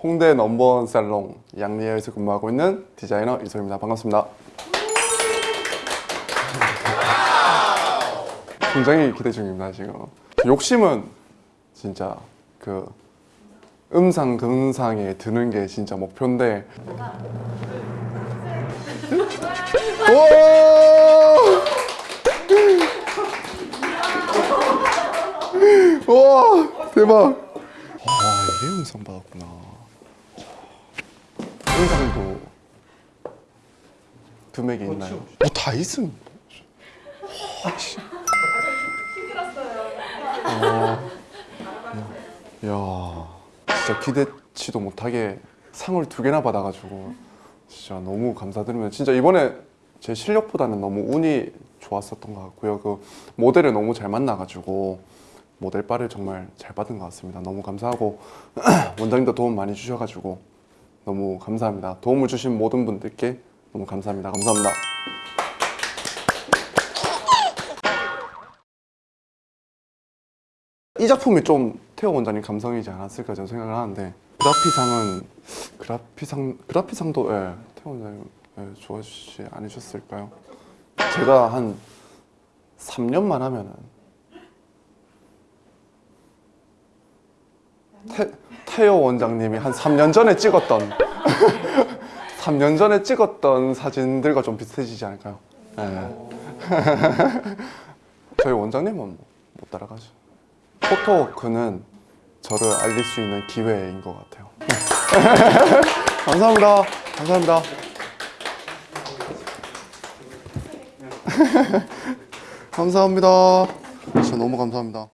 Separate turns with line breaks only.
홍대 넘버원 살롱 양리에서 근무하고 있는 디자이너 이소입니다. 반갑습니다. 굉장히 기대 중입니다 지금. 욕심은 진짜 그 음상 금상에 드는 게 진짜 목표인데. 와! 와 대박! 와 이게 음상 받았구나. 음상도 금액이 있나요? 뭐다 있음. 야 진짜 기대치도 못하게 상을 두 개나 받아가지고 진짜 너무 감사드리면 진짜 이번에 제 실력보다는 너무 운이 좋았었던 것 같고요 그 모델을 너무 잘 만나가지고 모델 바를 정말 잘 받은 것 같습니다. 너무 감사하고 원장님도 도움 많이 주셔가지고 너무 감사합니다. 도움을 주신 모든 분들께 너무 감사합니다. 감사합니다. 이 작품이 좀 태호 원장님 감성이지 않았을까 저는 생각을 하는데 그라피상은 그라피상 그라피상도 예, 태호 원장님 예, 좋아하시지 않으셨을까요? 제가 한 3년만 하면은 태, 태호 원장님이 한 3년 전에 찍었던 3년 전에 찍었던 사진들과 좀 비슷해지지 않을까요? 예. 저희 원장님은 뭐, 못 따라가죠. 포토워크는 저를 알릴 수 있는 기회인 것 같아요. 감사합니다. 감사합니다. 감사합니다. 진짜 너무 감사합니다.